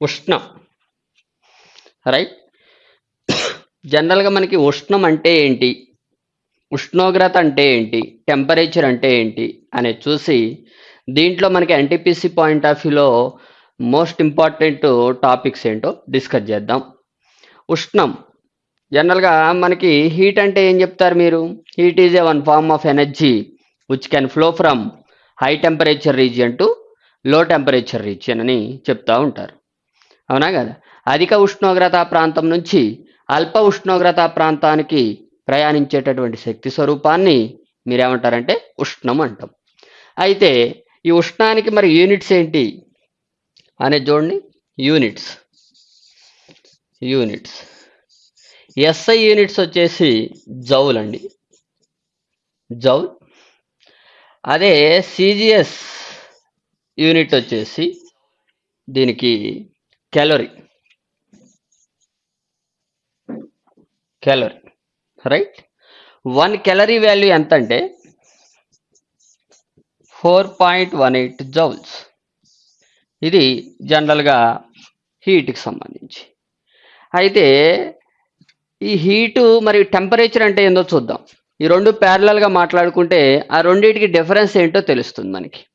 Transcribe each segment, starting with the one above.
ఉష్ణం right జనరల్గా మనకి ఉష్ణం అంటే ఏంటి? ఉష్ణోగ్రత అంటే ఏంటి? టెంపరేచర్ అంటే ఏంటి? అనేది చూసి దీంట్లో మనకి ఎన్టీపీసీ పాయింట్ ఆఫ్ వ్యూలో మోస్ట్ ఇంపార్టెంట్ టాపిక్స్ ఏంటో డిస్కస్ చేద్దాం. ఉష్ణం జనరల్గా మనకి హీట్ అంటే ఏం చెప్తారు మీరు? Heat is a one form of energy which can flow from high temperature region to low temperature region అని చెప్తూ ఉంటారు. అవునా కదా? అధిక ఉష్ణోగ్రత ప్రాంతం నుంచి అల్ప ఉష్ణోగ్రత ప్రాంతానికి ప్రయాణించేటటువంటి శక్తి స్వరూపాన్ని మీరేమంటారంటే ఉష్ణం అంటాం. అయితే ఈ ఉష్ణానికి మరి యూనిట్స్ ఏంటి? అనేది చూడండి. యూనిట్స్. యూనిట్స్. ఎస్ఐ యూనిట్స్ వచ్చేసి జౌల్ అండి. జౌల్. అదే సిజిఎస్ యూనిట్ వచ్చేసి దీనికి calorie. Calorie. Right? One calorie value ఎంత అంటే four point one eight joules. ఇది జనరల్గా హీట్కి సంబంధించి. అయితే ఈ హీటు మరియు టెంపరేచర్ అంటే ఏందో చూద్దాం. ఈ రెండు ప్యారలల్గా మాట్లాడుకుంటే ఆ రెండింటికి డిఫరెన్స్ ఏంటో తెలుస్తుంది మనకి.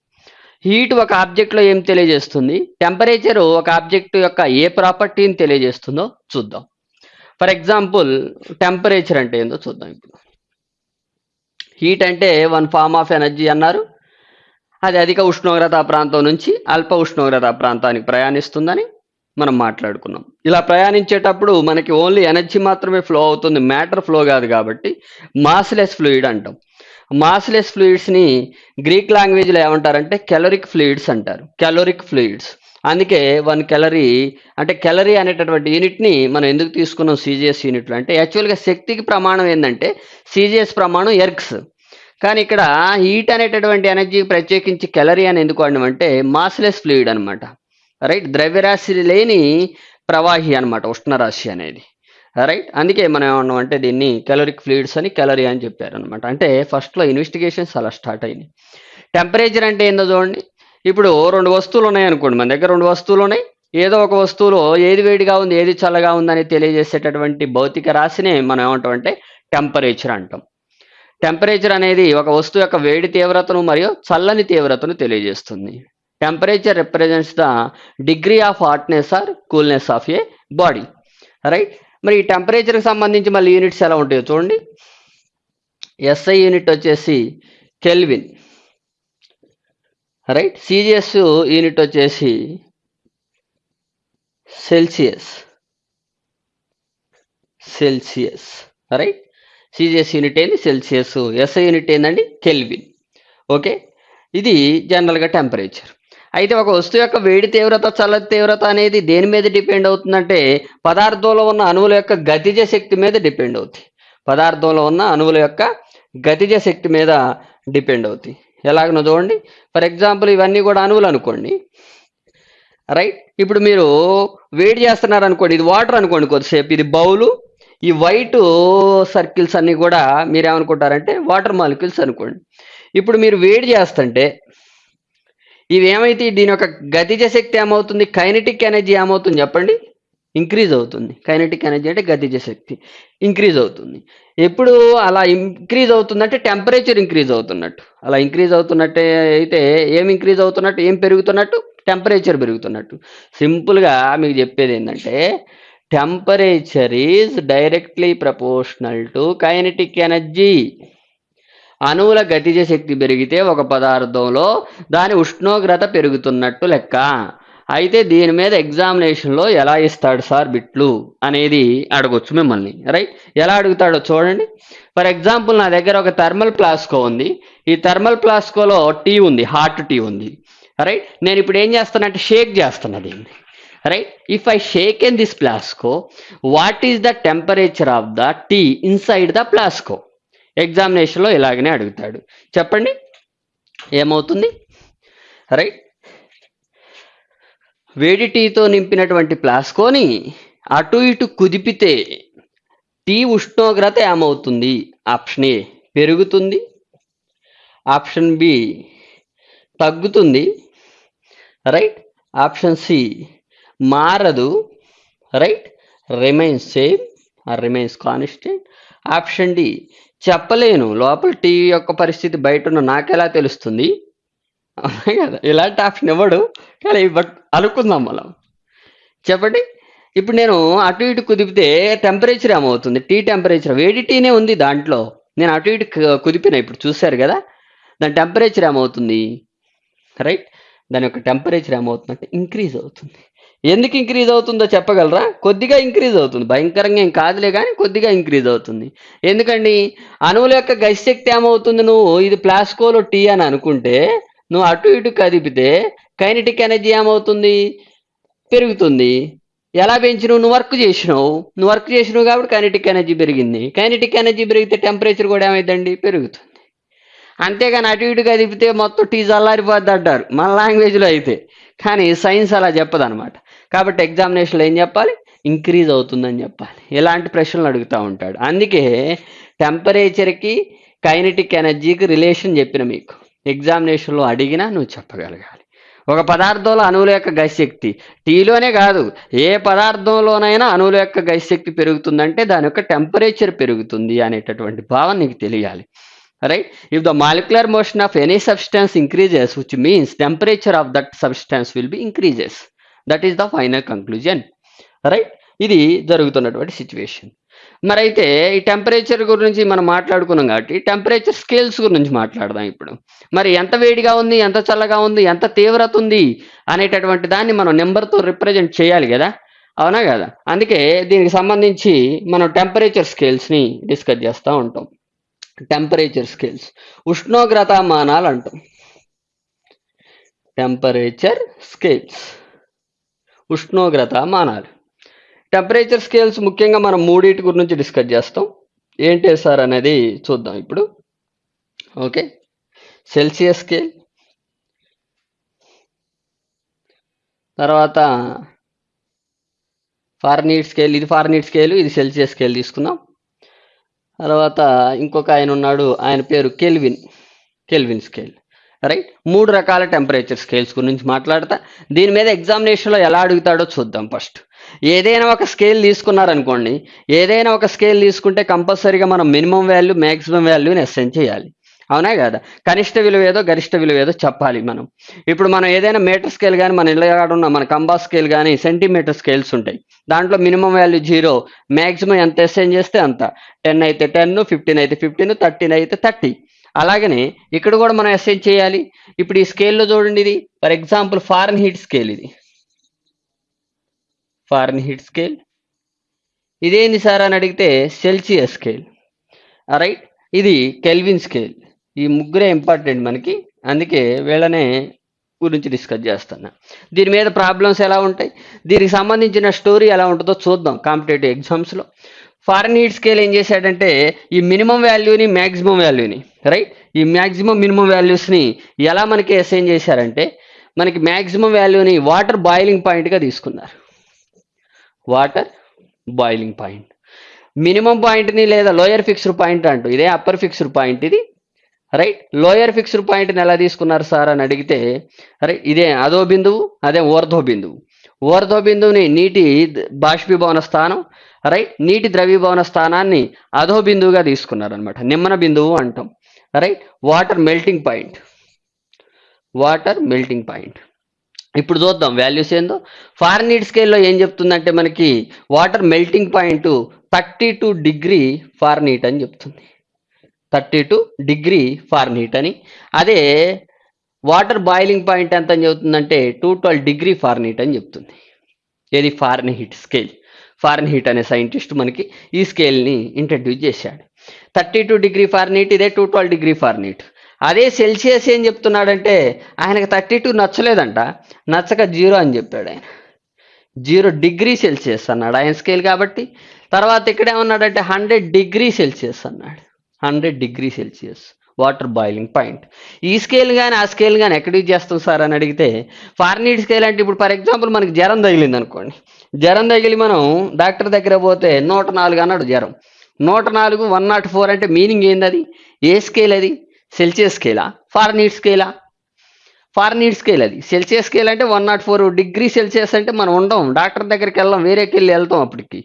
హీట్ ఒక ఆబ్జెక్ట్లో ఏం తెలియజేస్తుంది? టెంపరేచర్ ఒక ఆబ్జెక్ట్ యొక్క ఏ ప్రాపర్టీని తెలియజేస్తుందో చూద్దాం. ఫర్ ఎగ్జాంపుల్ టెంపరేచర్ అంటే ఏందో చూద్దాం ఇప్పుడు. హీట్ అంటే వన్ ఫార్మ్ ఆఫ్ ఎనర్జీ అన్నారు. అది అధిక ఉష్ణోగ్రత ప్రాంతం నుంచి అల్ప ఉష్ణోగ్రత ప్రాంతానికి ప్రయాణిస్తుందని మనం మాట్లాడుకున్నాం. ఇలా ప్రయాణించేటప్పుడు మనకి ఓన్లీ ఎనర్జీ మాత్రమే ఫ్లో అవుతుంది మ్యాటర్ ఫ్లో కాదు కాబట్టి మాస్లెస్ ఫ్లూయిడ్ అంటాం. మాస్లెస్ ఫ్లూయిడ్స్ని గ్రీక్ లాంగ్వేజ్లో ఏమంటారంటే కెలరిక్ ఫ్లూయిడ్స్ అంటారు. Caloric fluids. అందుకే వన్ కెలరీ అంటే కెలరీ అనేటటువంటి యూనిట్ని మనం ఎందుకు తీసుకున్నాం సీజీఎస్ యూనిట్లు అంటే యాక్చువల్గా శక్తికి ప్రమాణం ఏంటంటే సీజీఎస్ ప్రమాణం ఎర్క్స్. కానీ ఇక్కడ హీట్ అనేటటువంటి ఎనర్జీకి ప్రత్యేకించి కెలరీ అని ఎందుకు అంటే మాస్లెస్ ఫ్లూయిడ్ అనమాట రైట్? ద్రవ్యరాశి లేని ప్రవాహి అనమాట ఉష్ణరాశి అనేది. రైట్? అందుకే మనం ఏమన్నాం అంటే దీన్ని కెలరిక్ ఫ్లూయిడ్స్ అని కెలరీ అని చెప్పారు అనమాట అంటే ఫస్ట్లో ఇన్వెస్టిగేషన్స్ అలా స్టార్ట్ అయినాయి టెంపరేచర్ అంటే ఏందో చూడండి. ఇప్పుడు రెండు వస్తువులు ఉన్నాయి అనుకోండి. మన దగ్గర రెండు వస్తువులు ఉన్నాయి. ఏదో ఒక వస్తువులో ఏది వేడిగా ఉంది ఏది చల్లగా ఉందని తెలియజేసేటటువంటి భౌతిక రాశిని మనం ఏమంటాం అంటే టెంపరేచర్ అంటాం. టెంపరేచర్ అనేది ఒక వస్తువు యొక్క వేడి తీవ్రతను మరియు చల్లని తీవ్రతను తెలియజేస్తుంది. Temperature represents the degree of hotness or coolness of a body right మరి ఈ టెంపరేచర్కి సంబంధించి మళ్ళీ యూనిట్స్ ఎలా ఉంటాయో చూడండి. ఎస్ఐ యూనిట్ వచ్చేసి కెల్విన్ రైట్ సిజిఎస్ యూనిట్ వచ్చేసి Celsius Celsius right CGS unit ఏంది? సెల్సియస్ ఎస్ఐ యూనిట్ ఏందండి? కెల్విన్ ఓకే ఇది జనరల్గా టెంపరేచర్ అయితే ఒక వస్తువు యొక్క వేడి తీవ్రత చల్ల తీవ్రత అనేది దేని మీద డిపెండ్ అవుతుందంటే పదార్థంలో ఉన్న అణువుల యొక్క గతిజ శక్తి మీద డిపెండ్ అవుతాయి. పదార్థంలో ఉన్న అణువుల యొక్క గతిజ శక్తి మీద డిపెండ్ అవుతాయి. ఎలాగనో చూడండి. ఫర్ ఎగ్జాంపుల్ ఇవన్నీ కూడా అణువులు అనుకోండి. రైట్? ఇప్పుడు మీరు వేడి చేస్తున్నారు అనుకోండి. ఇది వాటర్ అనుకోండి కొద్దిసేపు. ఇది బౌలు. ఈ వైట్ సర్కిల్స్ అన్నీ కూడా మీరు ఏమనుకుంటారంటే వాటర్ మాలిక్యూల్స్ అనుకోండి. ఇప్పుడు మీరు వేడి చేస్తుంటే ఇవేమైతే ఏమైతే దీని యొక్క గతిజ శక్తి ఏమవుతుంది? కైనటిక్ ఎనర్జీ ఏమవుతుంది చెప్పండి? ఇంక్రీజ్ అవుతుంది. కైనటిక్ ఎనర్జీ అంటే గతిజ శక్తి. ఇంక్రీజ్ అవుతుంది. ఎప్పుడు అలా ఇంక్రీజ్ అవుతుందంటే టెంపరేచర్ ఇంక్రీజ్ అవుతున్నట్టు. అలా ఇంక్రీజ్ అవుతున్నట్టే అయితే ఏం ఇంక్రీజ్ అవుతున్నట్టు? ఏం పెరుగుతున్నట్టు? టెంపరేచర్ పెరుగుతున్నట్టు. సింపుల్గా మీకు చెప్పేది ఏంటంటే temperature is directly proportional to kinetic energy. అణువుల గతిజ శక్తి పెరిగితే ఒక పదార్థంలో దాని ఉష్ణోగ్రత పెరుగుతున్నట్టు లెక్క. అయితే దీని మీద ఎగ్జామినేషన్లో ఎలా ఇస్తాడు సార్ బిట్లు అనేది అడగొచ్చు మిమ్మల్ని. రైట్? ఎలా అడుగుతాడో చూడండి. ఫర్ ఎగ్జాంపుల్ నా దగ్గర ఒక థర్మల్ ప్లాస్కో ఉంది. ఈ థర్మల్ ప్లాస్కోలో టీ ఉంది హాట్ టీ ఉంది. రైట్? నేను ఇప్పుడు ఏం చేస్తానంటే షేక్ చేస్తున్నా దీన్ని. Right? If I shake in this flask what is the temperature of the tea inside the flask? ఎగ్జామినేషన్లో ఇలాగనే అడుగుతాడు. చెప్పండి? ఏమవుతుంది? రైట్. వేడి టీతో నింపినటువంటి ప్లాస్కోని అటు ఇటు కుదిపితే టీ ఉష్ణోగ్రత ఏమవుతుంది? ఆప్షన్ ఏ పెరుగుతుంది. ఆప్షన్ బి తగ్గుతుంది. రైట్. ఆప్షన్ సి మారదు. Right. Remains same. Or remains constant. Option D చెప్పలేను. లోపల టీ యొక్క పరిస్థితి బయట ఉన్న నాకెలా తెలుస్తుంది? అవునా కదా ఇలాంటి ఆప్షన్ ఇవ్వడు కానీ బట్ అనుకుందాం మనం. చెప్పండి. ఇప్పుడు నేను అటు ఇటు కుదిపితే టెంపరేచర్ ఏమవుతుంది? టీ టెంపరేచర్ వేడి టీనే ఉంది దాంట్లో. నేను అటు ఇటు కుదిపిన ఇప్పుడు చూశారు కదా? దాని టెంపరేచర్ ఏమవుతుంది? రైట్? దాని యొక్క టెంపరేచర్ ఏమవుతుందంటే ఇంక్రీజ్ అవుతుంది. ఎందుకు ఇంక్రీజ్ అవుతుందో చెప్పగలరా? కొద్దిగా ఇంక్రీజ్ అవుతుంది. భయంకరంగా ఏం కాదులే కానీ కొద్దిగా ఇంక్రీజ్ అవుతుంది. ఎందుకండి? అణువుల యొక్క గతిశక్తి ఏమవుతుంది నువ్వు? ఇది ప్లాస్కోలో టీ అని అనుకుంటే నువ్వు అటు ఇటు కదిపితే కైనటిక్ ఎనర్జీ ఏమవుతుంది? పెరుగుతుంది. ఎలా పెంచినావు? నువ్వు వర్క్ చేసినావు. నువ్వు వర్క్ చేసినావు కాబట్టి కైనటిక్ ఎనర్జీ పెరిగింది. కైనటిక్ ఎనర్జీ పెరిగితే టెంపరేచర్ కూడా ఏమైందండి? పెరుగుతుంది. అంతేగాని అటు ఇటు కదిపితే మొత్తం టీ చల్లారిపోద్ది అంటారు. మన లాంగ్వేజ్లో అయితే. కానీ సైన్స్ అలా చెప్పదనమాట. కాబట్టి ఎగ్జామినేషన్లో ఏం చెప్పాలి? ఇంక్రీజ్ అవుతుందని చెప్పాలి. ఇలాంటి ప్రశ్నలు అడుగుతూ ఉంటాడు. అందుకే టెంపరేచర్కి కైనటిక్ ఎనర్జీకి రిలేషన్ చెప్పిన మీకు. ఎగ్జామినేషన్లో అడిగినా నువ్వు చెప్పగలగాలి. ఒక పదార్థంలో అణువుల యొక్క గతిశక్తి టీలోనే కాదు ఏ పదార్థంలోనైనా అణువుల యొక్క గతిశక్తి పెరుగుతుందంటే దాని యొక్క టెంపరేచర్ పెరుగుతుంది అనేటటువంటి భావన నీకు తెలియాలి. Right if the molecular motion of any substance increases which means temperature of that substance will be increases that is the final conclusion right ఇది జరుగుతున్నటువంటి సిచ్యువేషన్ మరి అయితే ఈ టెంపరేచర్ గురించి మనం మాట్లాడుకున్నాం కాబట్టి టెంపరేచర్ స్కేల్స్ గురించి మాట్లాడదాం ఇప్పుడు. మరి ఎంత వేడిగా ఉంది ఎంత చల్లగా ఉంది ఎంత తీవ్రత ఉంది అనేటటువంటి దాన్ని మనం నెంబర్తో రిప్రజెంట్ చేయాలి కదా? అవునా కదా? అందుకే దీనికి సంబంధించి మనం టెంపరేచర్ స్కేల్స్ని డిస్కస్ చేస్తూ ఉంటాం. టెంపరేచర్ స్కేల్స్ ఉష్ణోగ్రత మానాలు అంటాం. టెంపరేచర్ స్కేల్స్ ఉష్ణోగ్రత మానాలు. టెంపరేచర్ స్కేల్స్ ముఖ్యంగా మనం మూడింటి గురించి డిస్కస్ చేస్తాం. ఏంటి సార్ అనేది చూద్దాం ఇప్పుడు. ఓకే. సెల్సియస్ స్కేల్ తర్వాత ఫార్నీట్ స్కేల్ ఇది ఫార్నీట్ స్కేల్ ఇది సెల్సియస్ స్కేల్ తీసుకుందాం. తర్వాత ఇంకొక ఆయన ఉన్నాడు ఆయన పేరు కెల్విన్ కెల్విన్ స్కేల్ రైట్ మూడు రకాల టెంపరేచర్ స్కేల్స్ గురించి మాట్లాడతా. దీని మీద ఎగ్జామినేషన్లో ఎలా అడుగుతాడో చూద్దాం ఫస్ట్ ఏదైనా ఒక స్కేల్ తీసుకున్నారనుకోండి ఏదైనా ఒక స్కేల్ తీసుకుంటే కంపల్సరీగా మనం మినిమం వాల్యూ మ్యాక్సిమం వాల్యూని అసెండ్ చేయాలి. అవునా కదా? కనిష్ట విలువ ఏదో గరిష్ట విలువ ఏదో చెప్పాలి మనం. ఇప్పుడు మనం ఏదైనా మీటర్ స్కేల్ కానీ మన ఇళ్ళ ఉన్న మన కంబా స్కేల్ కానీ సెంటీమీటర్ స్కేల్స్ ఉంటాయి. దాంట్లో మినిమం వాల్యూ జీరో మ్యాక్సిమం ఎంత అసెండ్ చేస్తే అంత. టెన్ అయితే టెన్ ఫిఫ్టీన్ అయితే ఫిఫ్టీన్ థర్టీన్ అయితే థర్టీ అలాగనే ఇక్కడ కూడా మనం అసెండ్ చేయాలి. ఇప్పుడు ఈ స్కేల్లో చూడండి ఇది. For example Fahrenheit scale ఇది. ఫారెన్ హీట్ స్కేల్ ఇదేంది సార్ అని అడిగితే సెల్సియస్ స్కేల్ రైట్ ఇది కెల్విన్ స్కేల్ ఈ ముగ్గురే ఇంపార్టెంట్ మనకి. అందుకే వీళ్ళనే గురించి డిస్కస్ చేస్తున్నా. దీని మీద ప్రాబ్లమ్స్ ఎలా ఉంటాయి? దీనికి సంబంధించిన స్టోరీ ఎలా ఉంటుందో చూద్దాం. కాంపిటేటివ్ ఎగ్జామ్స్లో ఫారెన్ హీట్ స్కేల్ ఏం చేశాడంటే ఈ మినిమం వాల్యూని మ్యాక్సిమం వాల్యూని రైట్? ఈ మ్యాక్సిమం మినిమం వాల్యూస్ని ఎలా మనకి అసైన్ చేశారంటే మనకి మ్యాక్సిమం వాల్యూని వాటర్ బాయిలింగ్ పాయింట్గా తీసుకున్నారు. Water boiling point. మినిమం పాయింట్ని లేదా లోయర్ ఫిక్స్డ్ పాయింట్ అంటూ ఇదే అప్పర్ ఫిక్స్డ్ పాయింట్ ఇది రైట్? లోయర్ ఫిక్స్డ్ పాయింట్ని ఎలా తీసుకున్నారు సార్ అని అడిగితే రైట్? ఇదే అదో బిందువు అదే ఓర్ధో బిందువు. ఓర్ధో బిందువుని నీటి బాష్పీభవన స్థానం రైట్ నీటి ద్రవీభవన స్థానాన్ని అధో బిందువుగా తీసుకున్నారు అనమాట నిమ్మన బిందువు అంటాం. Right water melting point water melting point ఇప్పుడు చూద్దాం వాల్యూస్ ఏందో. ఫారెన్హీట్ స్కేల్లో ఏం చెప్తుందంటే మనకి water melting point thirty two degree Fahrenheit అని చెప్తుంది. థర్టీ టూ డిగ్రీ ఫారెన్హీట్ అని. అదే వాటర్ బాయిలింగ్ పాయింట్ ఎంత అని చెబుతుందంటే టూ ట్వెల్వ్ డిగ్రీ ఫారెన్హీట్ అని చెప్తుంది. ఏది? ఫారెన్హీట్ స్కేల్ ఫారెన్హీట్ అనే సైంటిస్ట్ మనకి ఈ స్కేల్ని ఇంట్రడ్యూస్ చేశాడు. థర్టీ టూ డిగ్రీ ఫారెన్హీట్ ఇదే టూ ట్వెల్వ్ డిగ్రీ ఫారెన్హీట్. అదే సెల్సియస్ ఏం చెప్తున్నాడంటే ఆయనకు థర్టీ టూ నచ్చలేదంట నచ్చక జీరో అని చెప్పాడు ఆయన. జీరో డిగ్రీ సెల్సియస్ అన్నాడు ఆయన స్కేల్ కాబట్టి. తర్వాత ఇక్కడ ఏమన్నాడంటే హండ్రెడ్ డిగ్రీ సెల్సియస్ అన్నాడు. Hundred degree Celsius water boiling point. ఈ స్కేల్ కానీ ఆ స్కేల్ కానీ ఎక్కడ యూజ్ చేస్తాం సార్ అని అడిగితే ఫార్నీడ్ స్కేల్ అంటే ఇప్పుడు ఫర్ ఎగ్జాంపుల్ మనకి జ్వరం తగిలింది అనుకోండి జ్వరం తగిలి మనం డాక్టర్ దగ్గర పోతే నూట నాలుగు అన్నాడు జ్వరం. నూట నాలుగు వన్ నాట్ ఫోర్ అంటే మీనింగ్ ఏంది అది? ఏ స్కేల్ అది? సెల్సియస్ స్కేలా ఫార్నీడ్ స్కేలా ఫారెన్హీట్ స్కేల్ అది. సెల్సియస్ స్కేల్ అంటే one nought four degree Celsius అంటే మనం ఉండం. డాక్టర్ దగ్గరికి వెళ్ళాం వేరేకి వెళ్ళి వెళ్తాం అప్పటికి.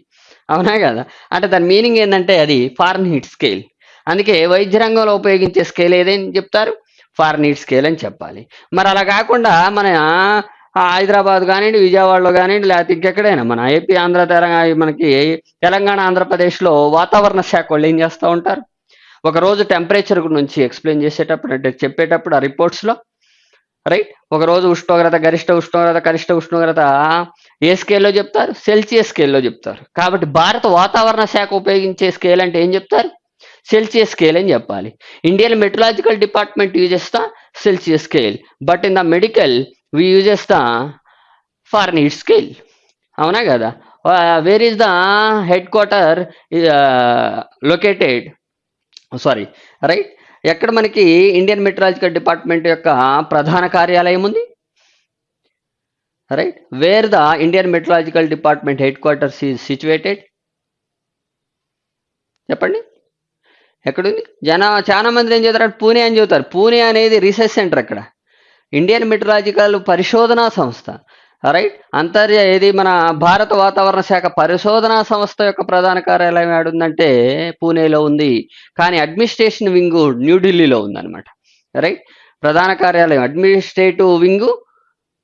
అవునా కదా? అంటే దాని మీనింగ్ ఏంటంటే అది ఫారెన్హీట్ స్కేల్. అందుకే వైద్య రంగంలో ఉపయోగించే స్కేల్ ఏదేని చెప్తారు? ఫారెన్హీట్ స్కేల్ అని చెప్పాలి. మరి అలా కాకుండా మన హైదరాబాద్ కానివ్వండి విజయవాడలో కానివ్వండి లేకపోతే ఇంకెక్కడైనా మన ఏపీ ఆంధ్ర తెలంగాణ మనకి తెలంగాణ ఆంధ్రప్రదేశ్లో వాతావరణ శాఖ వాళ్ళు ఏం చేస్తూ ఉంటారు? ఒక రోజు టెంపరేచర్ నుంచి ఎక్స్ప్లెయిన్ చేసేటప్పుడు అంటే చెప్పేటప్పుడు ఆ రిపోర్ట్స్లో రైట్ ఒక రోజు ఉష్ణోగ్రత గరిష్ట ఉష్ణోగ్రత కనిష్ట ఉష్ణోగ్రత ఏ స్కేల్లో చెప్తారు? సెల్సియస్ స్కేల్లో చెప్తారు. కాబట్టి భారత వాతావరణ శాఖ ఉపయోగించే స్కేల్ అంటే ఏం చెప్తారు? సెల్సియస్ స్కేల్ అని చెప్పాలి. ఇండియన్ మెట్రలాజికల్ డిపార్ట్మెంట్ యూజ్ చేస్తా Celsius scale but in the medical we uses the Fahrenheit scale అవునా కదా? Where is the headquarter located sorry right ఎక్కడ మనకి ఇండియన్ మెట్రాలజికల్ డిపార్ట్మెంట్ యొక్క ప్రధాన కార్యాలయం ఉంది? Right where the Indian meteorological department headquarters is situated చెప్పండి. ఎక్కడుంది? జన చాలా మంది ఏం చెప్తారు పూణే అని చెబుతారు. పూణే అనేది రీసెర్చ్ సెంటర్ అక్కడ. ఇండియన్ మెట్రాలజికల్ పరిశోధనా సంస్థ రైట్ అంతర్య ఏది మన భారత వాతావరణ శాఖ పరిశోధనా సంస్థ యొక్క ప్రధాన కార్యాలయం ఏడుందంటే పూణేలో ఉంది. కానీ అడ్మినిస్ట్రేషన్ వింగ్ న్యూఢిల్లీలో ఉందన్నమాట రైట్ ప్రధాన కార్యాలయం administrative wing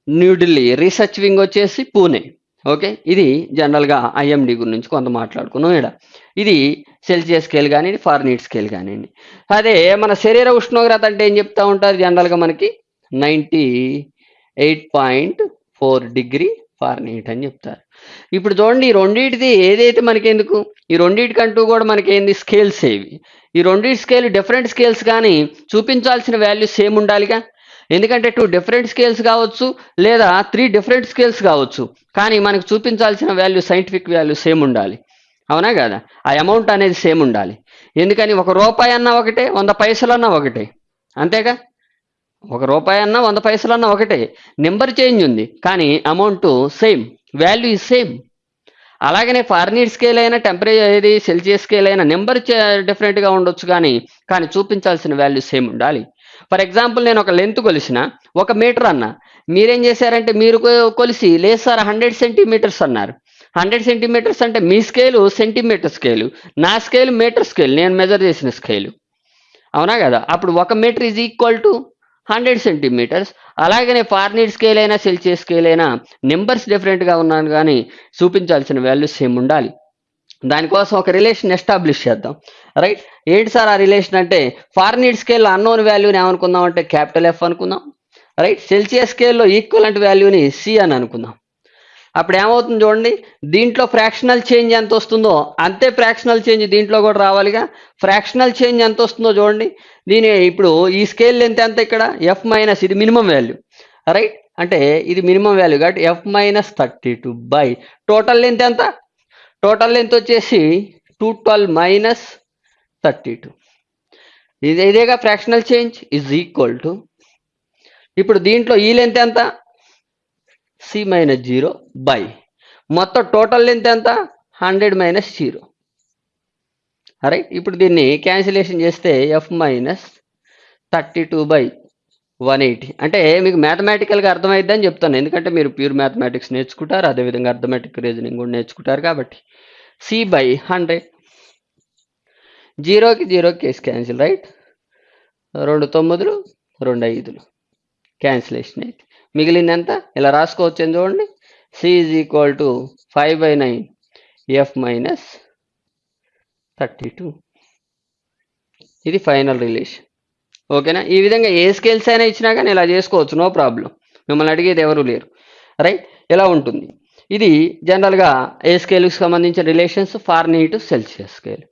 New Delhi research wing వచ్చేసి పూణే ఓకే? ఇది జనరల్గా ఐఎండి గురించి కొంత మాట్లాడుకున్నాం ఇక్కడ. ఇది సెల్సియస్ స్కేల్ కానివ్వండి ఫార్నీట్ స్కేల్ కానివ్వండి. అదే మన శరీర ఉష్ణోగ్రత అంటే ఏం చెప్తా ఉంటారు? జనరల్గా మనకి ninety eight point four degree Fahrenheit అని చెప్తారు. ఇప్పుడు చూడండి ఈ రెండింటిది ఏదైతే మనకెందుకు? ఈ రెండింటికంటూ కూడా మనకేంది? స్కేల్స్ ఏవి? ఈ రెండింటి స్కేల్ డిఫరెంట్ స్కేల్స్ కానీ చూపించాల్సిన వాల్యూ సేమ్ ఉండాలిగా? ఎందుకంటే టూ డిఫరెంట్ స్కేల్స్ కావచ్చు లేదా త్రీ డిఫరెంట్ స్కేల్స్ కావచ్చు కానీ మనకు చూపించాల్సిన వాల్యూ సైంటిఫిక్ వాల్యూ సేమ్ ఉండాలి. అవునా కదా? ఆ అమౌంట్ అనేది సేమ్ ఉండాలి. ఎందుకని? ఒక రూపాయి అన్నా ఒకటే వంద పైసలు అన్నా ఒకటే. అంతేగా? ఒక రూపాయి అన్నా వంద పైసలు అన్నా ఒకటే. నెంబర్ చేంజ్ ఉంది. కానీ amount same value is same అలాగనే ఫారినీడ్ స్కేల్ అయినా టెంపరేచర్ ఏది సెల్సియస్ స్కేల్ అయినా నెంబర్ డిఫరెంట్గా ఉండొచ్చు కానీ కానీ చూపించాల్సిన వాల్యూ సేమ్ ఉండాలి. ఫర్ ఎగ్జాంపుల్ నేను ఒక లెంత్ కొలిసిన. ఒక మీటర్ అన్న. మీరేం చేశారంటే మీరు కొలిసి లేదు సార్ హండ్రెడ్ సెంటీమీటర్స్ అన్నారు. హండ్రెడ్ సెంటీమీటర్స్ అంటే మీ స్కేలు సెంటీమీటర్ స్కేలు నా స్కేల్ మీటర్ స్కేల్ నేను మెజర్ చేసిన స్కేలు అవునా కదా? అప్పుడు ఒక metre is equal to hundred centimetres. అలాగనే ఫార్నీడ్ స్కేల్ అయినా సెల్సియస్ స్కేల్ అయినా నెంబర్స్ డిఫరెంట్గా ఉన్నాను కానీ చూపించాల్సిన వాల్యూస్ సేమ్ ఉండాలి. దానికోసం ఒక రిలేషన్ ఎస్టాబ్లిష్ చేద్దాం. రైట్? ఏంటి సార్ ఆ రిలేషన్ అంటే? ఫార్నీడ్ స్కేల్లో అన్నోన్ వాల్యూని ఏమనుకుందాం అంటే క్యాపిటల్ ఎఫ్ అనుకుందాం. రైట్? సెల్సియస్ స్కేల్లో ఈక్వలెంట్ వాల్యూని సి అని అనుకుందాం. అప్పుడు ఏమవుతుంది చూడండి? దీంట్లో ఫ్రాక్షనల్ చేంజ్ ఎంత వస్తుందో అంతే ఫ్రాక్షనల్ చేంజ్ దీంట్లో కూడా రావాలిగా. ఫ్రాక్షనల్ చేంజ్ ఎంత వస్తుందో చూడండి. దీని ఇప్పుడు ఈ స్కేల్ లెంత్ ఎంత ఇక్కడ? ఎఫ్ మైనస్ ఇది మినిమం వాల్యూ రైట్ అంటే ఇది మినిమం వాల్యూ కాబట్టి F minus thirty two by total length ఎంత? టోటల్ లెంత్ వచ్చేసి two twelve minus thirty two ఇది ఇదేగా fractional change is equal to ఇప్పుడు దీంట్లో ఈ లెంత్ ఎంత? సి మైనస్ జీరో బై మొత్తం టోటల్ లెంత్ ఎంత? హండ్రెడ్ మైనస్ జీరో రైట్ ఇప్పుడు దీన్ని క్యాన్సిలేషన్ చేస్తే F minus thirty two by one eighty అంటే మీకు మ్యాథమెటికల్గా అర్థమైద్దని చెప్తాను. ఎందుకంటే మీరు ప్యూర్ మ్యాథమెటిక్స్ నేర్చుకుంటారు అదేవిధంగా అర్థమెటిక్ రీజనింగ్ కూడా నేర్చుకుంటారు కాబట్టి. సి బై హండ్రెడ్ జీరోకి జీరో కేసు క్యాన్సిల్ రైట్ రెండు తొమ్మిదిలు రెండు ఐదులు. క్యాన్సిలేషన్ అయితే. మిగిలింది ఎంత ఇలా రాసుకోవచ్చు చూడండి. C is equal to five by nine F minus thirty two. ఇది ఫైనల్ రిలేషన్ ఓకేనా? ఈ విధంగా ఏ స్కేల్స్ అయినా ఇచ్చినా కానీ ఇలా చేసుకోవచ్చు నో ప్రాబ్లం. మిమ్మల్ని అడిగేది ఎవరు లేరు. రైట్? ఎలా ఉంటుంది? ఇది జనరల్గా ఏ స్కేల్కి సంబంధించిన రిలేషన్స్? Fahrenheit Celsius scale.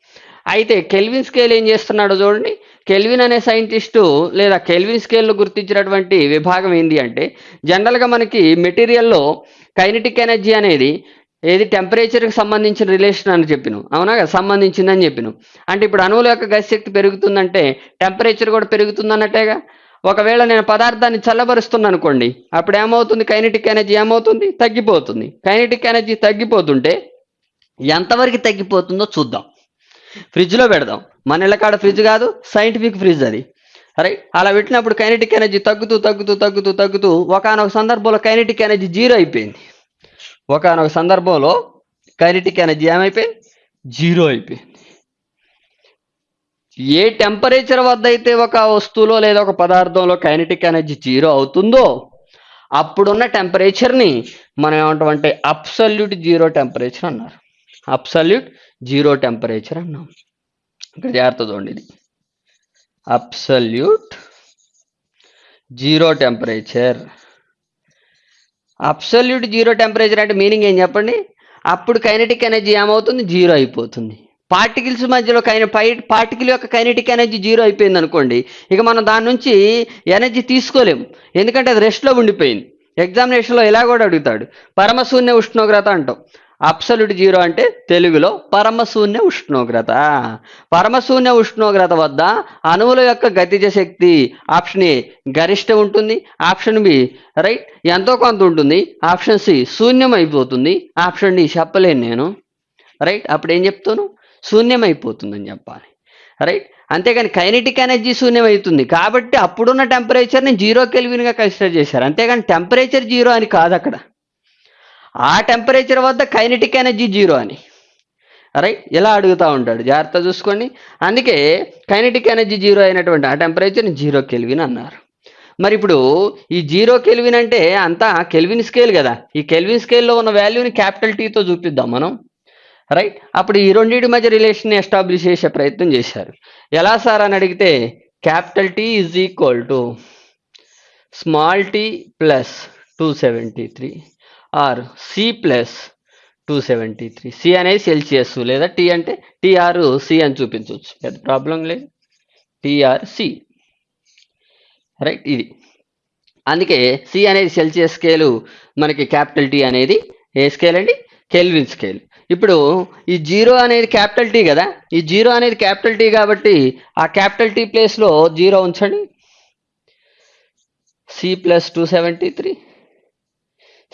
అయితే కెల్విన్ స్కేల్ ఏం చేస్తున్నాడో చూడండి. కెల్విన్ అనే సైంటిస్టు లేదా కెల్విన్ స్కేల్ను గుర్తించినటువంటి విభాగం ఏంటి అంటే జనరల్గా మనకి మెటీరియల్లో కైనటిక్ ఎనర్జీ అనేది ఏది టెంపరేచర్కి సంబంధించిన రిలేషన్ అని చెప్పిన. అవునా కదా? సంబంధించిందని చెప్పిన. అంటే ఇప్పుడు అణువుల యొక్క గతిశక్తి పెరుగుతుందంటే టెంపరేచర్ కూడా పెరుగుతుందన్నట్టేగా? ఒకవేళ నేను పదార్థాన్ని చల్లబరుస్తున్నాను అనుకోండి అప్పుడు ఏమవుతుంది? కైనటిక్ ఎనర్జీ ఏమవుతుంది? తగ్గిపోతుంది. కైనటిక్ ఎనర్జీ తగ్గిపోతుంటే ఎంతవరకు తగ్గిపోతుందో చూద్దాం. ఫ్రిడ్జ్లో పెడదాం. మన ఇళ్ళ కాడ ఫ్రిడ్జ్ కాదు సైంటిఫిక్ ఫ్రిడ్జ్ అది. రైట్ అలా పెట్టినప్పుడు కైనటిక్ ఎనర్జీ తగ్గుతూ తగ్గుతూ తగ్గుతూ తగ్గుతూ ఒకనొక సందర్భంలో కైనటిక్ ఎనర్జీ జీరో అయిపోయింది. ఒకనొక సందర్భంలో కైనటిక్ ఎనర్జీ ఏమైపోయింది జీరో అయిపోయింది. ఏ టెంపరేచర్ వద్ద అయితే ఒక వస్తువులో లేదా ఒక పదార్థంలో కైనటిక్ ఎనర్జీ జీరో అవుతుందో అప్పుడున్న టెంపరేచర్ని మనం ఏమంటామంటే అబ్సల్యూట్ జీరో టెంపరేచర్ అన్నారు. అబ్సల్యూట్ జీరో టెంపరేచర్ అన్నాం. ఇక్కడ జాగ్రత్త చూడండి ఇది. Absolute zero temperature. Absolute zero temperature అంటే మీనింగ్ ఏం చెప్పండి? అప్పుడు కైనటిక్ ఎనర్జీ ఏమవుతుంది? జీరో అయిపోతుంది. పార్టికల్స్ మధ్యలో కైన పై పార్టికల్ యొక్క కైనటిక్ ఎనర్జీ జీరో అయిపోయింది అనుకోండి ఇక మనం దాని నుంచి ఎనర్జీ తీసుకోలేము ఎందుకంటే అది రెస్ట్లో ఉండిపోయింది. ఎగ్జామినేషన్లో ఇలా కూడా అడుగుతాడు. పరమశూన్య ఉష్ణోగ్రత అంటాం. అప్సల్యూట్ జీరో అంటే తెలుగులో పరమశూన్య ఉష్ణోగ్రత. పరమశూన్య ఉష్ణోగ్రత వద్ద అణువుల యొక్క గతిజ శక్తి ఆప్షన్ ఏ గరిష్ట ఉంటుంది ఆప్షన్ బి రైట్ ఎంతో కొంత ఉంటుంది ఆప్షన్ సి శూన్యం అయిపోతుంది ఆప్షన్ డి చెప్పలేను నేను. రైట్ అప్పుడు ఏం చెప్తాను? శూన్యం అయిపోతుందని చెప్పాలి. రైట్ అంతేగాని కైనెటిక్ ఎనర్జీ శూన్యం అవుతుంది కాబట్టి అప్పుడున్న టెంపరేచర్ని జీరో కెల్విన్గా కన్సిడర్ చేశారు. అంతేగాని టెంపరేచర్ జీరో అని కాదు అక్కడ. ఆ టెంపరేచర్ వద్ద కైనటిక్ ఎనర్జీ జీరో అని. రైట్ ఇలా అడుగుతూ ఉంటాడు. జాగ్రత్త చూసుకోండి. అందుకే కైనటిక్ ఎనర్జీ జీరో అయినటువంటి ఆ టెంపరేచర్ని జీరో కెల్విన్ అన్నారు. మరి ఇప్పుడు ఈ జీరో కెల్విన్ అంటే అంతా కెల్విన్ స్కేల్ కదా. ఈ కెల్విన్ స్కేల్లో ఉన్న వాల్యూని క్యాపిటల్ టీతో చూపిద్దాం మనం. రైట్ అప్పుడు ఈ రెండింటి మధ్య రిలేషన్ ఎస్టాబ్లిష్ చేసే ప్రయత్నం చేశారు. ఎలా సార్ అని అడిగితే capital T is equal to small T plus two seventy three or C plus two seventy three. C అనేది సెల్సియస్ లేదా టీ అంటే టీఆర్ సి అని చూపించవచ్చు. పెద్ద ప్రాబ్లం లేదు. TR C. రైట్ ఇది. అందుకే సి అనేది సెల్సియస్ స్కేలు మనకి క్యాపిటల్ టీ అనేది ఏ స్కేల్ అండి? Kelvin scale. ఇప్పుడు ఈ జీరో అనేది క్యాపిటల్ టీ కదా? ఈ జీరో అనేది క్యాపిటల్ టీ కాబట్టి ఆ క్యాపిటల్ టీ ప్లేస్లో జీరో ఉంచండి. C plus two seventy three.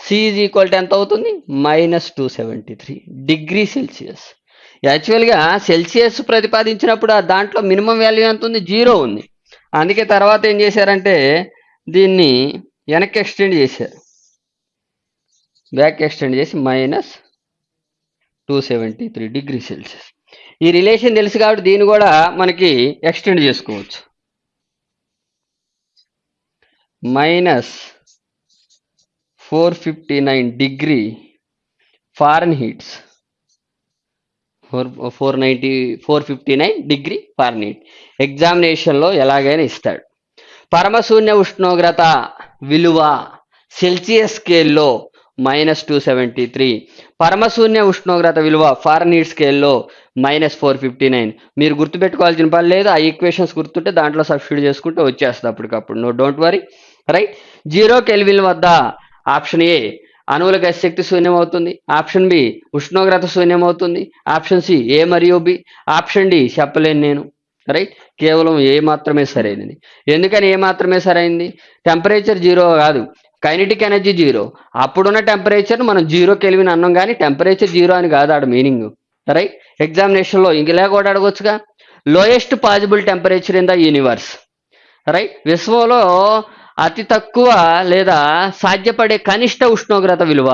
C is equal to ఎంత అవుతుంది? Minus two seventy three degree Celsius యాక్చువల్గా సెల్సియస్ ప్రతిపాదించినప్పుడు ఆ దాంట్లో మినిమం వాల్యూ ఎంత ఉంది? జీరో ఉంది. అందుకే తర్వాత ఏం చేశారంటే దీన్ని వెనక్కి ఎక్స్టెండ్ చేశారు. బ్యాక్ ఎక్స్టెండ్ చేసి minus two seventy three degree Celsius ఈ రిలేషన్ తెలుసు కాబట్టి దీన్ని కూడా మనకి ఎక్స్టెండ్ చేసుకోవచ్చు. Minus four fifty nine degree Fahrenheits four four ninety four fifty nine degree Fahrenheit ఎగ్జామినేషన్లో ఎలాగైనా ఇస్తాడు. పరమశూన్య ఉష్ణోగ్రత విలువ సెల్సియస్ స్కేల్లో మైనస్ టూ సెవెంటీ త్రీ. పరమశూన్య ఉష్ణోగ్రత విలువ ఫారెన్హీట్ స్కేల్లో మైనస్ ఫోర్ ఫిఫ్టీ నైన్. మీరు గుర్తుపెట్టుకోవాల్సిన పని లేదు ఆ ఈక్వేషన్స్ గుర్తుంటే దాంట్లో సబ్స్టిట్యూట్ చేసుకుంటే వచ్చేస్తుంది అప్పటికప్పుడు. No don't worry right zero Kelvin వద్ద ఆప్షన్ ఏ అణువుల గ్యాస్ శక్తి శూన్యం అవుతుంది ఆప్షన్ బి ఉష్ణోగ్రత శూన్యమవుతుంది. ఆప్షన్ సి ఏ మరియు బి. ఆప్షన్ డి చెప్పలేను నేను. రైట్? కేవలం ఏ మాత్రమే సరైనది. ఎందుకని ఏ మాత్రమే సరైంది టెంపరేచర్ జీరో కాదు. Kinetic energy zero. అప్పుడున్న టెంపరేచర్ మనం జీరో కెలివిన్ అన్నాం కానీ టెంపరేచర్ జీరో అని కాదు ఆడ మీనింగ్. రైట్? ఎగ్జామినేషన్లో ఇంకలా కూడా అడగొచ్చుగా. Lowest possible temperature in the universe. Right? విశ్వంలో అతి తక్కువ లేదా సాధ్యపడే కనిష్ట ఉష్ణోగ్రత విలువ.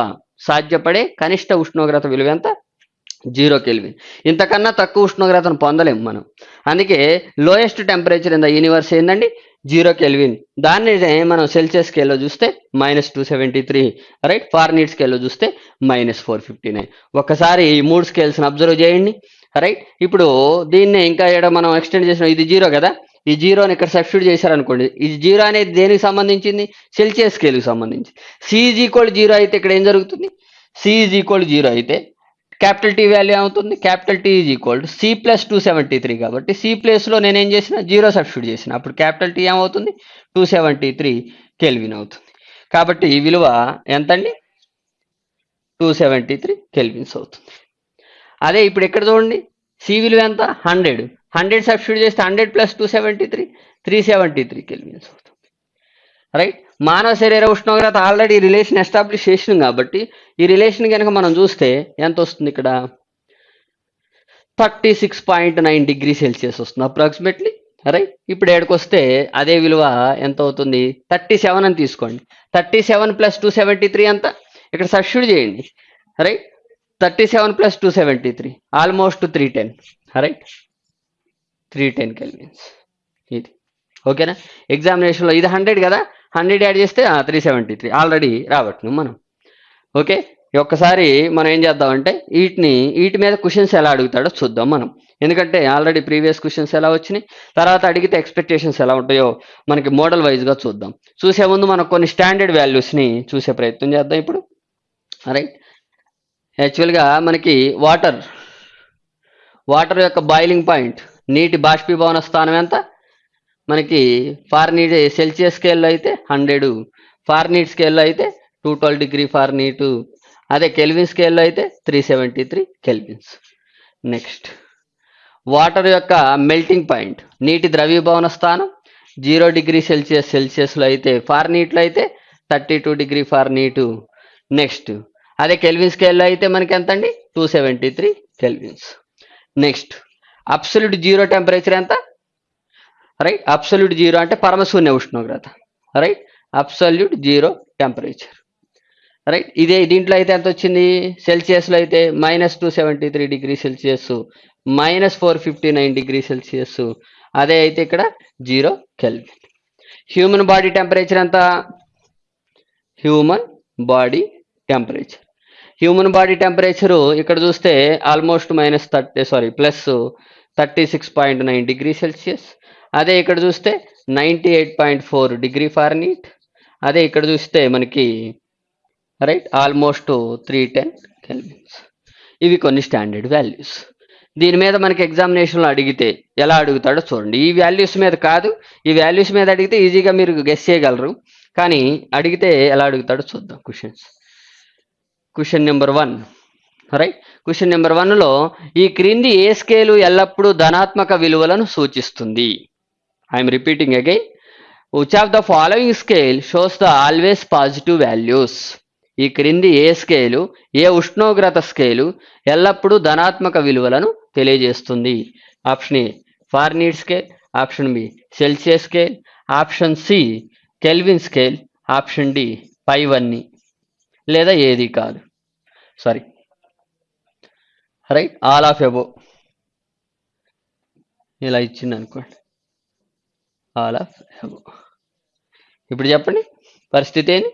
సాధ్యపడే కనిష్ట ఉష్ణోగ్రత విలువ ఎంత? Zero Kelvin. ఇంతకన్నా తక్కువ ఉష్ణోగ్రతను పొందలేము మనం. అందుకే lowest temperature in the universe ఏంటండి జీరో కెల్విన్. దాన్ని మనం సెల్సియస్ స్కేల్లో చూస్తే minus two seventy three right Fahrenheit స్కేల్లో చూస్తే మైనస్ ఫోర్ ఫిఫ్టీ నైన్ ఒకసారి ఈ మూడు స్కేల్స్ని అబ్జర్వ్ చేయండి రైట్ ఇప్పుడు దీన్ని ఇంకా ఇక్కడ మనం ఎక్స్టెండ్ చేసిన. ఇది జీరో కదా? ఈ జీరోని ఇక్కడ సబ్స్టిట్యూట్ చేశారనుకోండి ఈ జీరో అనేది దేనికి సంబంధించింది? సెల్సియస్ స్కేల్కి సంబంధించి సి ఈజ్ ఈక్వల్ జీరో అయితే ఇక్కడ ఏం జరుగుతుంది? సి ఈజ్ ఈక్వల్ జీరో అయితే క్యాపిటల్ టీ వాల్యూ ఏమవుతుంది? Capital T is equal to C plus two seventy three కాబట్టి సి ప్లేస్లో నేను ఏం చేసిన జీరో సబ్స్టిట్యూట్ చేసిన. అప్పుడు క్యాపిటల్ టీ ఏమవుతుంది? టూ సెవెంటీ త్రీ కెల్విన్ అవుతుంది. కాబట్టి ఈ విలువ ఎంతండి? టూ సెవెంటీ త్రీ కెల్విన్స్ అవుతుంది. అదే ఇప్పుడు ఎక్కడ చూడండి. సి విలువ ఎంత? హండ్రెడ్ హండ్రెడ్ సబ్స్టిట్యూట్ చేస్తే hundred plus two seventy three three seventy three Kelvins అవుతుంది. రైట్? మానవ శరీర ఉష్ణోగ్రత ఆల్రెడీ రిలేషన్ ఎస్టాబ్లిష్ చేసినాం కాబట్టి ఈ రిలేషన్ కనుక మనం చూస్తే ఎంత వస్తుంది ఇక్కడ? Thirty six point nine degree Celsius వస్తుంది అప్రాక్సిమేట్లీ. రైట్? ఇప్పుడు ఏడుకు వస్తే అదే విలువ ఎంత అవుతుంది? థర్టీ సెవెన్ అని తీసుకోండి. Thirty seven plus two seventy three అంత ఇక్కడ సబ్స్టిట్యూట్ చేయండి. Right? Thirty seven plus two seventy three almost three ten. Right? Three ten Kelvins ఇది. ఓకేనా? ఎగ్జామినేషన్లో ఇది హండ్రెడ్ కదా? హండ్రెడ్ యాడ్ చేస్తే త్రీ సెవెంటీ త్రీ ఆల్రెడీ రాబట్టినాం మనం. ఓకే? ఒక్కసారి మనం ఏం చేద్దామంటే వీటిని వీటి మీద క్వశ్చన్స్ ఎలా అడుగుతాడో చూద్దాం మనం. ఎందుకంటే ఆల్రెడీ ప్రీవియస్ క్వశ్చన్స్ ఎలా వచ్చినాయి? తర్వాత అడిగితే ఎక్స్పెక్టేషన్స్ ఎలా ఉంటాయో మనకి మోడల్ వైజ్గా చూద్దాం. చూసే ముందు మనం కొన్ని స్టాండర్డ్ వాల్యూస్ని చూసే ప్రయత్నం చేద్దాం ఇప్పుడు. రైట్ యాక్చువల్గా మనకి వాటర్ వాటర్ యొక్క బాయిలింగ్ పాయింట్ నీటి బాష్పీభవన స్థానం ఎంత? మనకి ఫార్నీట్ సెల్సియస్ స్కేల్లో అయితే హండ్రెడ్ ఫార్నీట్ స్కేల్లో అయితే టూ ట్వెల్వ్ డిగ్రీ ఫార్నీట్ అదే కెల్విన్ స్కేల్లో అయితే three seventy three Kelvins. Next water యొక్క మెల్టింగ్ పాయింట్ నీటి ద్రవీభవన స్థానం జీరో డిగ్రీ సెల్సియస్ సెల్సియస్లో అయితే ఫార్నీట్లో అయితే thirty two degree Fahrenheit next అదే కెల్విన్ స్కేల్లో అయితే మనకి ఎంత అండి two seventy three Kelvins. Next absolute zero temperature ఎంత? రైట్? అబ్సల్యూట్ జీరో అంటే పరమశూన్య ఉష్ణోగ్రత. Right? Absolute zero temperature. Right? ఇదే దీంట్లో అయితే ఎంత వచ్చింది? సెల్సియస్లో అయితే minus two seventy three degree Celsius minus four fifty nine degree Celsius. అదే అయితే ఇక్కడ zero Kelvin. Human body temperature ఎంత? Human body temperature. Human body temperature ఇక్కడ చూస్తే almost minus thirty sorry plus thirty six point nine degree Celsius. అదే ఇక్కడ చూస్తే ninety eight point four degree Fahrenheit అదే ఇక్కడ చూస్తే మనకి right almost three ten Kelvins. ఇవి కొన్ని స్టాండర్డ్ వాల్యూస్. దీని మీద మనకి ఎగ్జామినేషన్లో అడిగితే ఎలా అడుగుతాడో చూడండి. ఈ వాల్యూస్ మీద కాదు ఈ వాల్యూస్ మీద అడిగితే ఈజీగా మీరు గెస్ చేయగలరు. కానీ అడిగితే ఎలా అడుగుతాడో చూద్దాం. Questions question number one right question number వన్లో ఈ క్రింది ఏ స్కేలు ఎల్లప్పుడూ ధనాత్మక విలువలను సూచిస్తుంది? I'm repeating again which of the following scale shows the always positive values ఈ క్రింది ఏ స్కేలు ఏ ఉష్ణోగ్రత స్కేలు ఎల్లప్పుడూ ధనాత్మక విలువలను తెలియజేస్తుంది? Option A Fahrenheit scale option B Celsius scale option C Kelvin scale option D పైవన్నీ లేదా ఏది కాదు. Sorry right all of above ఇలా ఇచ్చింది అనుకోండి ఆల్ ఆఫ్ ఎబో ఇప్పుడు చెప్పండి. పరిస్థితి ఏంటి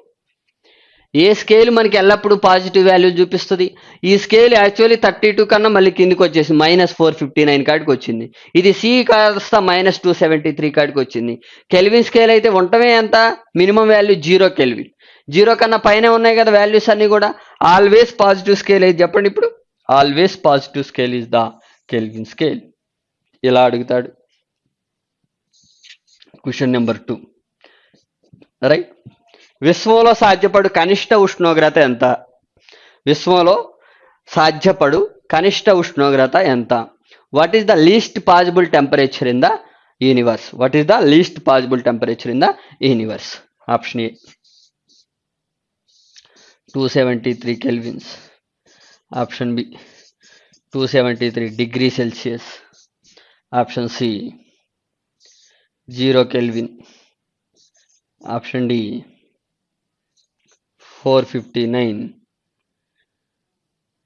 ఏ స్కేల్ మనకి ఎల్లప్పుడూ పాజిటివ్ వాల్యూ చూపిస్తుంది? ఈ స్కేల్ యాక్చువల్లీ థర్టీ టూ కన్నా మళ్ళీ కిందికి వచ్చేసి మైనస్ ఫోర్ ఫిఫ్టీ నైన్ కాడికి వచ్చింది. ఇది సి కాస్త మైనస్ టూ సెవెంటీ త్రీ కాడికి వచ్చింది. కెల్విన్ స్కేల్ అయితే ఉండటమే ఎంత? Minimum value zero Kelvin zero కన్నా పైన ఉన్నాయి కదా వాల్యూస్ అన్ని కూడా. ఆల్వేస్ పాజిటివ్ స్కేల్ అయితే చెప్పండి ఇప్పుడు. Always positive scale is the Kelvin scale ఇలా అడుగుతాడు? క్వశ్చన్ నెంబర్ టూ రైట్ విశ్వంలో సాధ్యపడు కనిష్ట ఉష్ణోగ్రత ఎంత? విశ్వంలో సాధ్యపడు కనిష్ట ఉష్ణోగ్రత ఎంత? What is the least possible temperature in the universe what is the least possible temperature in the universe option A two seventy three Kelvins option B two seventy three degree Celsius. Option C zero Kelvin. Option D four fifty nine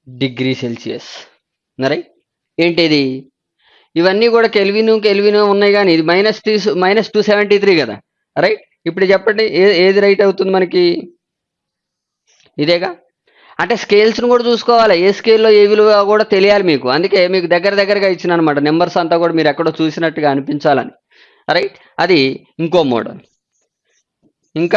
degree Celsius. Right ఏంటిది? ఇవన్నీ కూడా Kelvin Kelvin ఉన్నాయి కానీ ఇది minus three minus two seventy three కదా? Right? ఇప్పుడు చెప్పండి ఏది రైట్ అవుతుంది మనకి? ఇదేగా? అంటే స్కేల్స్ను కూడా చూసుకోవాలి. ఏ స్కేల్లో ఏ విలువ కూడా తెలియాలి మీకు. అందుకే మీకు దగ్గర దగ్గరగా ఇచ్చిన అనమాట నెంబర్స్ అంతా కూడా మీరు ఎక్కడో చూసినట్టుగా అనిపించాలని. రైట్ అది ఇంకో మోడల్